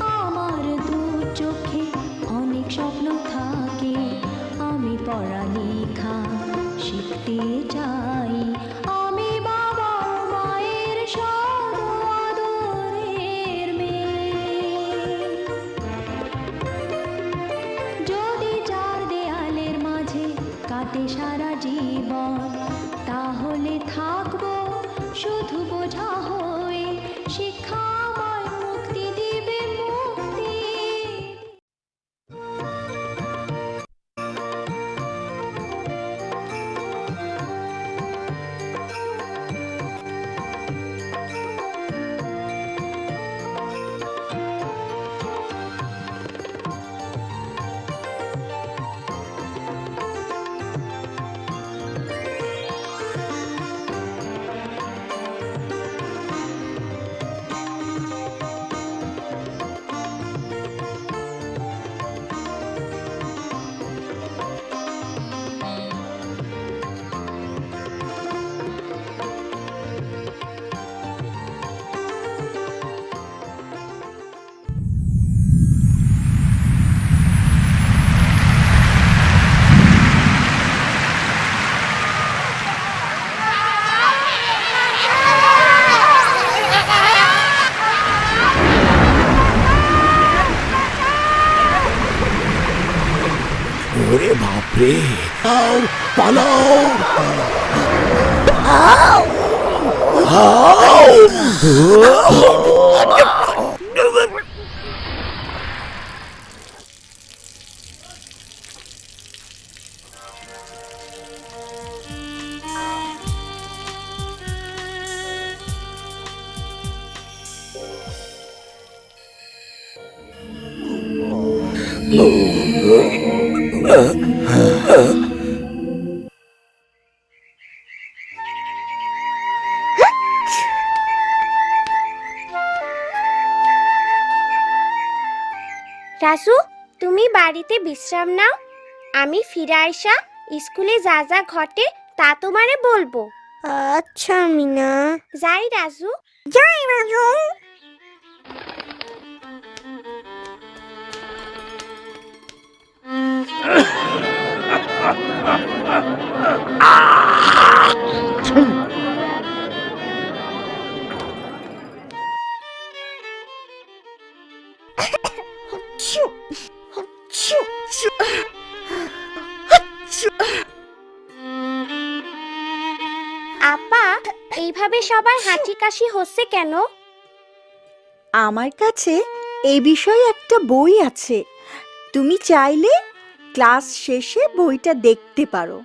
আমার চোখে অনেক আমি পড়ালেখা শিখতে চাই। আমি বাবা মায়ের মেয়ে। যদি চার দেয়ালের মাঝে কাটে সারা জীবন, তাহলে থাকব শুধু বোঝা হয়ে শিক্ষা ওরে বাপরে আও পালাও রাসু তুমি বাড়িতে বিশ্রাম নাও। আমি ফিরে আইসা স্কুলে যা যা ঘটে তা তোমারে বলব। আচ্ছা মিনা। যাই রাজু যাই রাজু। আপা এইভাবে সবার হাঁচি কাশি হচ্ছে কেন? আমার কাছে এই বিষয়ে একটা বই আছে। তুমি চাইলে ক্লাস শেষে বইটা দেখতে পারো।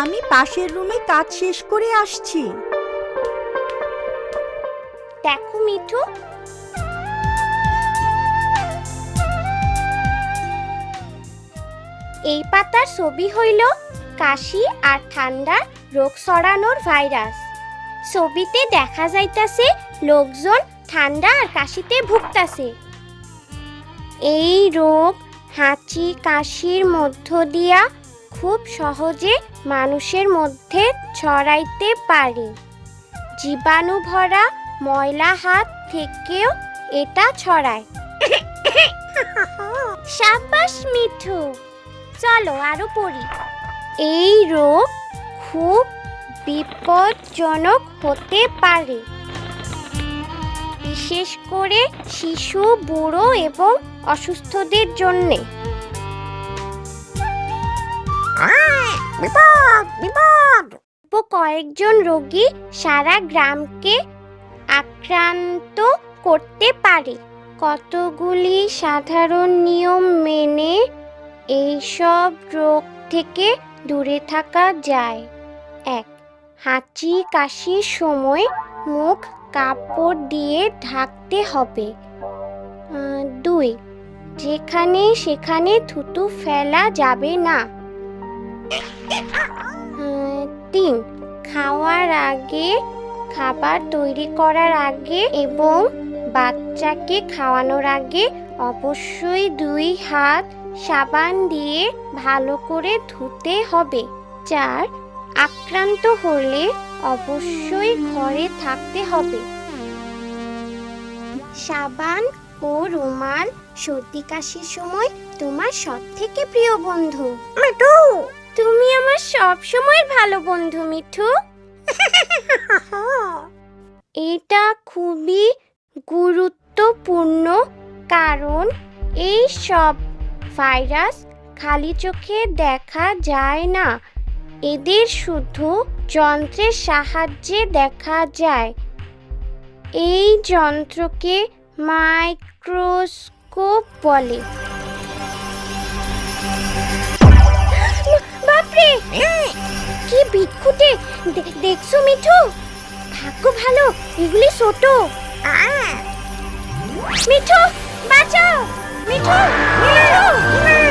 আমি পাশের রুমে কাজ শেষ করে আসছি। দেখো মিঠু এই পাতার ছবি হইল কাশি আর ঠান্ডার রোগ ছড়ানোর ভাইরাস। ছবিতে দেখা যাইতাছে লোকজন ঠান্ডা আর কাশিতে ভুগতাছে। এই রোগ হাঁচি কাশির মধ্য দিয়া খুব সহজে মানুষের মধ্যে ছড়াইতে পারে। জীবাণু ভরা ময়লা হাত থেকেও এটা ছড়ায়। সাবাস মিঠু। চলো আরও পড়ি। এই রোগ খুব বিপজ্জনক হতে পারে। বিশেষ করে শিশু বুড়ো এবং অসুস্থদের জন্যে। বিপদ বিপদ। কয়েকজন রোগী সারা গ্রামকে আক্রান্ত করতে পারে। কতগুলি সাধারণ নিয়ম মেনে এইসব রোগ থেকে দূরে থাকা যায়। এক হাঁচি কাশির সময় মুখ কাপড় দিয়ে ঢাকতে হবে। দুই, যেখানে সেখানে থুতু ফেলা যাবে না। তিন, খাওয়ার আগে, খাবার তৈরি করার আগে এবং বাচ্চাকে খাওয়ানোর আগে অবশ্যই দুই হাত সাবান দিয়ে ভালো করে ধুতে হবে। চার আক্রান্ত হলে অবশ্যই ঘরে থাকতে হবে। সাবান ও রুমাল সর্দি কাশির সময় তোমার সব থেকে প্রিয় বন্ধু। মিঠু! তুমি আমার সব সময় ভালো বন্ধু মিঠু। এটা খুবই গুরুত্বপূর্ণ কারণ এই সব ভাইরাস খালি চোখে দেখা যায় না। এদের শুধু যন্ত্রের সাহায্যে দেখা যায়। এই যন্ত্রকে মাইক্রোস্কোপ বলে। বাপরে! কি বিক্ষুটে দেখছ মিঠু? ভাগ্য ভালো, এগুলি ছোট। মিঠু, বাঁচাও! মিঠু মিঠু মিনা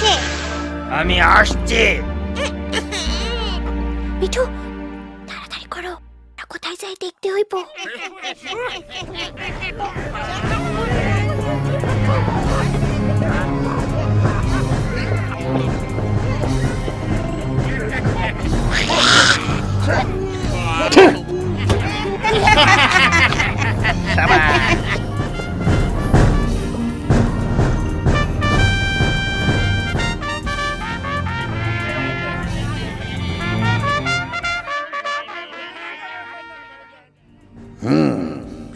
গেছে আমি আসছি। মিঠু তাড়াতাড়ি করো। কোথায় যায় দেখতে হইব?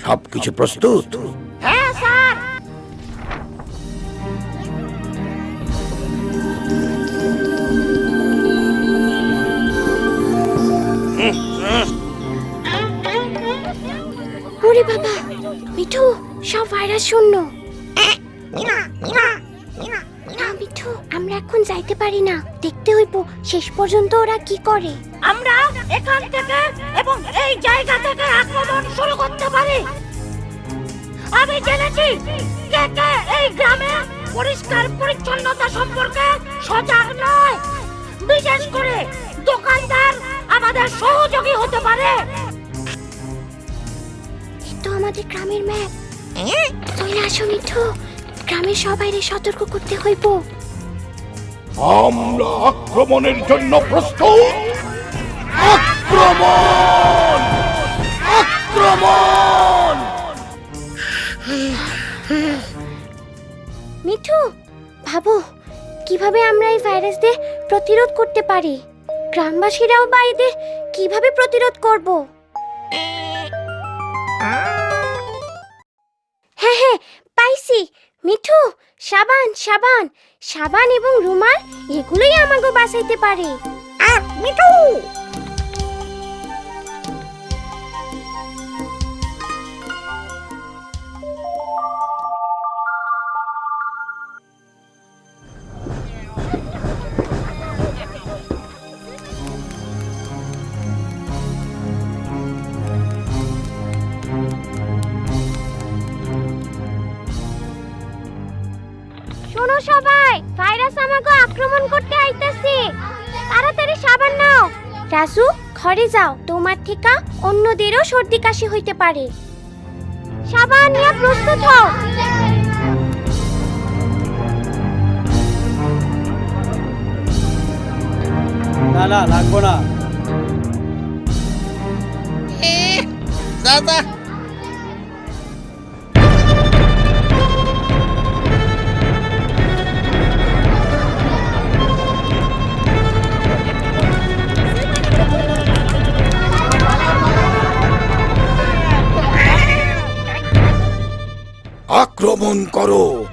সবকিছু প্রস্তুত। হ্যাঁ স্যার। ওরে বাবা মিঠু সব ভাইরাস শূন্য। না মিঠু আমরা এখন যাইতে পারি না। দেখতে হইব শেষ পর্যন্ত ওরা কি করে। আমরা এখান থেকে এবং এই জায়গা থেকে আক্রমণ শুরু করতে পারি? আমি জেনেছি কে কে এই গ্রামে পরিষ্কার পরিচ্ছন্নতা সম্পর্কে সজাগ নয়। বিশেষ করে দোকানদার আমাদের সহযোগী হতে পারে। তো আমাদের গ্রামের ম্যাপ চলে আসো মিঠু গ্রামের সবাইরে সতর্ক করতে হইব। আমরা আক্রমণের জন্য প্রস্তুত। আক্রমণ আক্রমণ! কীভাবে আমরা এই ভাইরাসদের প্রতিরোধ করতে পারি? গ্রামবাসীরাও বা এদের কীভাবে প্রতিরোধ করব? হ্যাঁ হ্যাঁ পাইছি। মিঠু, সাবান সাবান। সাবান এবং রুমাল, এগুলোই আমাকে বাঁচাইতে পারে। মিঠু! রাজু ঘরে যাও। তোমার থেকে অন্যদেরও সর্দি কাশি হইতে পারে। সাবান নিয়ে প্রস্তুত হও। না না লাগবো না। দাদা আক্রমণ করো।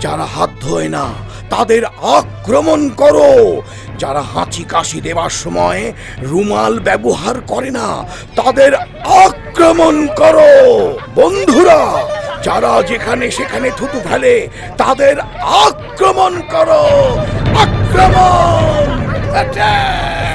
যারা হাত ধোয় না, তাদের আক্রমণ করো। যারা হাঁচি কাশি দেবার সময় রুমাল ব্যবহার করে না, তাদের আক্রমণ করো। বন্ধুরা, যারা যেখানে সেখানে থুতু ফেলে, তাদের আক্রমণ করো। আক্রমণ! Attack!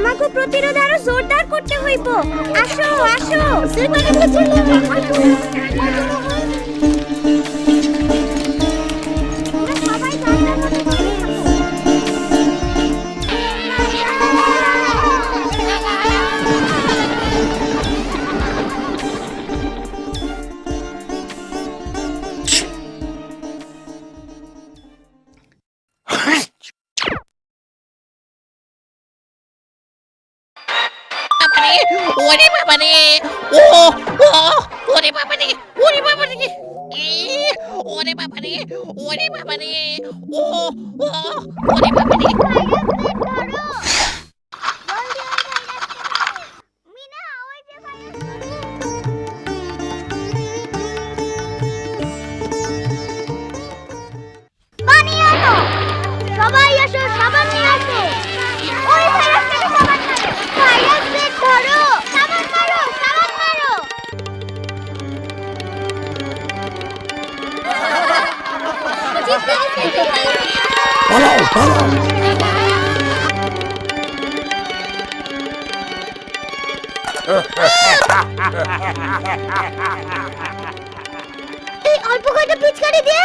আমাকে প্রতিরোধ আরও জোরদার করতে হইব। আসো আসো। ওরে বাবারে ও ও ওরে বাবারে ওরে বাবারে ই, ওরে বাবারে ওরে বাবারে ও ও ওরে বাবারে মিনা এই অল্প কয়টা পিচকারি দিয়ে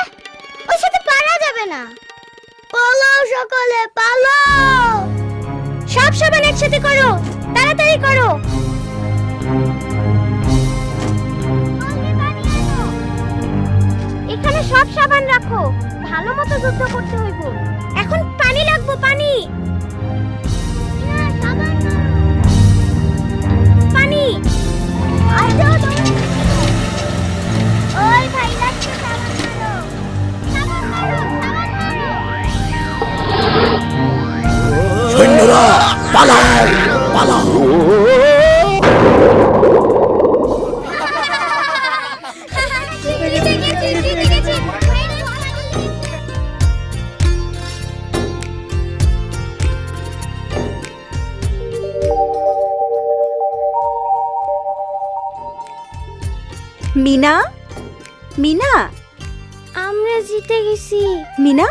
ওর সাথে পারা যাবে না। পালাও সকলে, পালাও। সব সাবান একসাথে করো, তাড়াতাড়ি করো। এখানে সব সাবান রাখো, ভালো মতো যুদ্ধ করতে হইব। আসো ওই ভাই লাগছে সাবান মারো সাবান মারো সাবান মারো সৈন্যরা পালাও পালাও মিনা? আমরা জিতে গেছি। মিনা?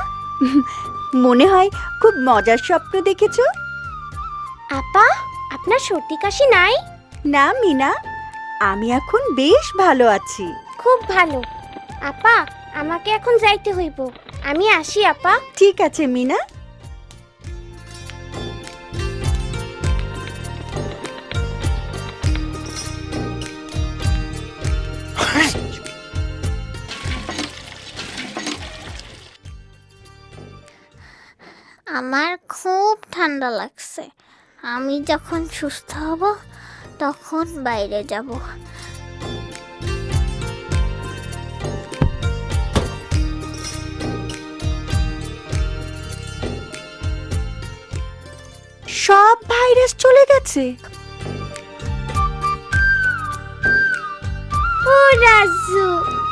মনে হয় খুব মজার স্বপ্ন দেখেছ। আপা আপনার সর্দি কাশি নাই? না মিনা আমি এখন বেশ ভালো আছি। খুব ভালো। আপা আমাকে এখন যাইতে হইব। আমি আসি আপা। ঠিক আছে মিনা। আমার খুব ঠান্ডা লাগছে। আমি যখন সুস্থ হব তখন বাইরে যাব। সব ভাইরাস চলে গেছে। ও রাজু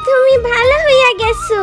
তুমি ভালো হইয়া গেছো।